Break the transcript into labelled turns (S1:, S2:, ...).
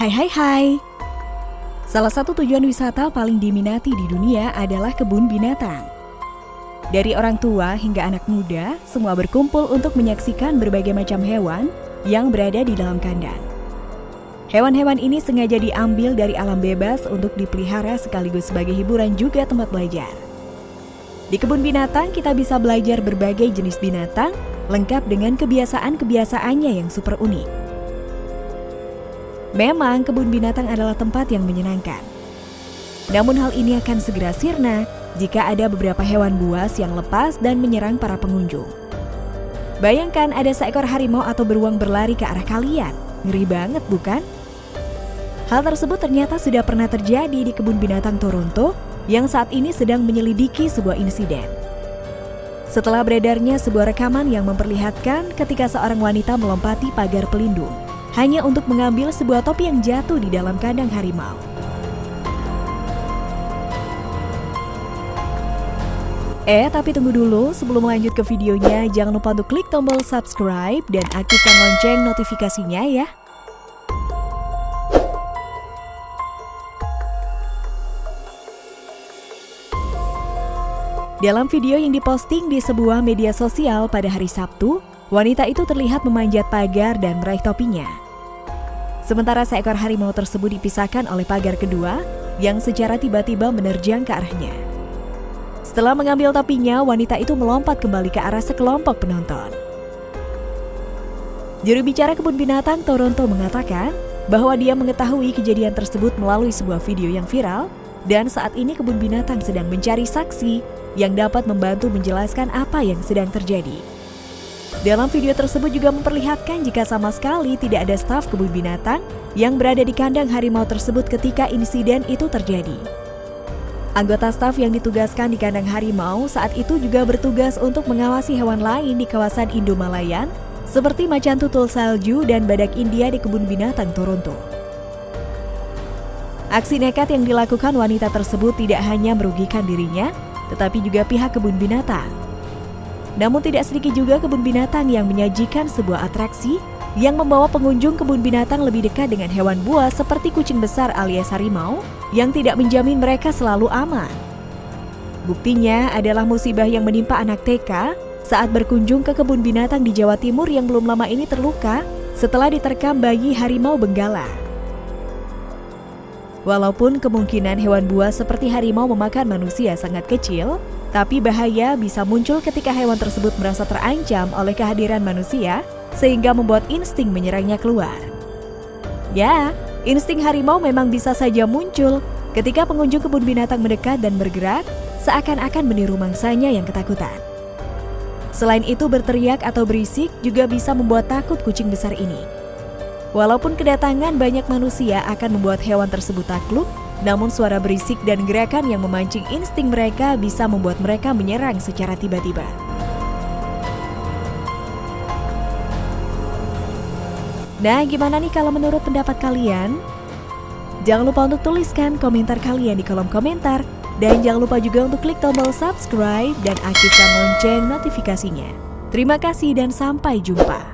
S1: Hai hai hai. Salah satu tujuan wisata paling diminati di dunia adalah kebun binatang. Dari orang tua hingga anak muda, semua berkumpul untuk menyaksikan berbagai macam hewan yang berada di dalam kandang. Hewan-hewan ini sengaja diambil dari alam bebas untuk dipelihara sekaligus sebagai hiburan juga tempat belajar. Di kebun binatang kita bisa belajar berbagai jenis binatang lengkap dengan kebiasaan-kebiasaannya yang super unik. Memang kebun binatang adalah tempat yang menyenangkan. Namun hal ini akan segera sirna jika ada beberapa hewan buas yang lepas dan menyerang para pengunjung. Bayangkan ada seekor harimau atau beruang berlari ke arah kalian. Ngeri banget bukan? Hal tersebut ternyata sudah pernah terjadi di kebun binatang Toronto yang saat ini sedang menyelidiki sebuah insiden. Setelah beredarnya sebuah rekaman yang memperlihatkan ketika seorang wanita melompati pagar pelindung hanya untuk mengambil sebuah topi yang jatuh di dalam kandang harimau. Eh, tapi tunggu dulu, sebelum lanjut ke videonya, jangan lupa untuk klik tombol subscribe dan aktifkan lonceng notifikasinya ya. Dalam video yang diposting di sebuah media sosial pada hari Sabtu, wanita itu terlihat memanjat pagar dan meraih topinya. Sementara seekor harimau tersebut dipisahkan oleh pagar kedua yang secara tiba-tiba menerjang ke arahnya. Setelah mengambil topinya, wanita itu melompat kembali ke arah sekelompok penonton. Juru bicara kebun binatang Toronto mengatakan bahwa dia mengetahui kejadian tersebut melalui sebuah video yang viral dan saat ini kebun binatang sedang mencari saksi yang dapat membantu menjelaskan apa yang sedang terjadi. Dalam video tersebut juga memperlihatkan jika sama sekali tidak ada staf kebun binatang yang berada di kandang harimau tersebut ketika insiden itu terjadi. Anggota staf yang ditugaskan di kandang harimau saat itu juga bertugas untuk mengawasi hewan lain di kawasan Indomalayan seperti macan tutul salju dan badak India di kebun binatang Toronto. Aksi nekat yang dilakukan wanita tersebut tidak hanya merugikan dirinya, tetapi juga pihak kebun binatang. Namun tidak sedikit juga kebun binatang yang menyajikan sebuah atraksi yang membawa pengunjung kebun binatang lebih dekat dengan hewan buas seperti kucing besar alias harimau yang tidak menjamin mereka selalu aman. Buktinya adalah musibah yang menimpa anak TK saat berkunjung ke kebun binatang di Jawa Timur yang belum lama ini terluka setelah diterkam bayi harimau benggala. Walaupun kemungkinan hewan buas seperti harimau memakan manusia sangat kecil, tapi bahaya bisa muncul ketika hewan tersebut merasa terancam oleh kehadiran manusia sehingga membuat insting menyerangnya keluar. Ya, insting harimau memang bisa saja muncul ketika pengunjung kebun binatang mendekat dan bergerak seakan-akan meniru mangsanya yang ketakutan. Selain itu berteriak atau berisik juga bisa membuat takut kucing besar ini. Walaupun kedatangan banyak manusia akan membuat hewan tersebut takluk, namun suara berisik dan gerakan yang memancing insting mereka bisa membuat mereka menyerang secara tiba-tiba. Nah, gimana nih kalau menurut pendapat kalian? Jangan lupa untuk tuliskan komentar kalian di kolom komentar. Dan jangan lupa juga untuk klik tombol subscribe dan aktifkan lonceng notifikasinya. Terima kasih dan sampai jumpa.